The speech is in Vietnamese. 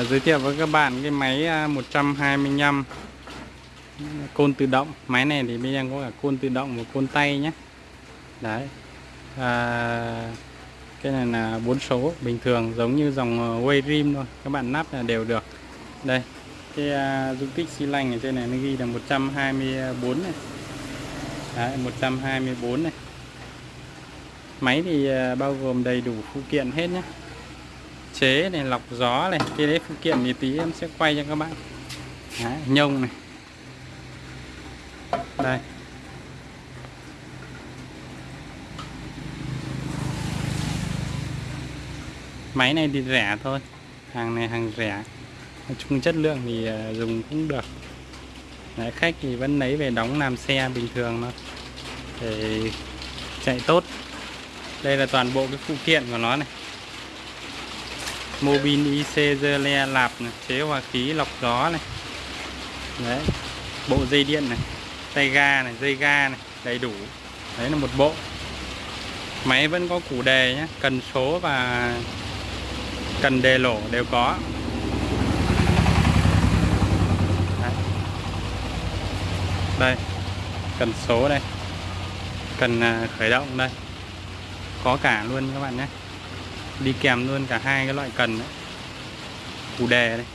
à, giới thiệu với các bạn cái máy à, 125 côn tự động. Máy này thì bên em có cả côn tự động và côn tay nhé. Đấy. À, cái này là bốn số bình thường giống như dòng à, Way Rim thôi. Các bạn nắp là đều được. Đây cái à, dung tích xi lanh ở trên này nó ghi là 124 này. Đấy 124 này. Máy thì à, bao gồm đầy đủ phụ kiện hết nhé chế này lọc gió này cái đấy phụ kiện thì tí em sẽ quay cho các bạn. Đấy, nhông này. Đây. Máy này thì rẻ thôi hàng này hàng rẻ. Nói chung chất lượng thì à, dùng cũng được. Đấy, khách thì vẫn lấy về đóng làm xe bình thường thôi để chạy tốt. Đây là toàn bộ cái phụ kiện của nó này. Mobin IC dơ le lạp này, chế hòa khí lọc gió này. Đấy bộ dây điện này tay ga này dây ga này đầy đủ. Đấy là một bộ. Máy vẫn có củ đề nhé cần số và cần đề lỗ đều có. Đấy. đây cần số đây cần à, khởi động đây. Có cả luôn các bạn nhé đi kèm luôn cả hai cái loại cần đấy. Cù đề đây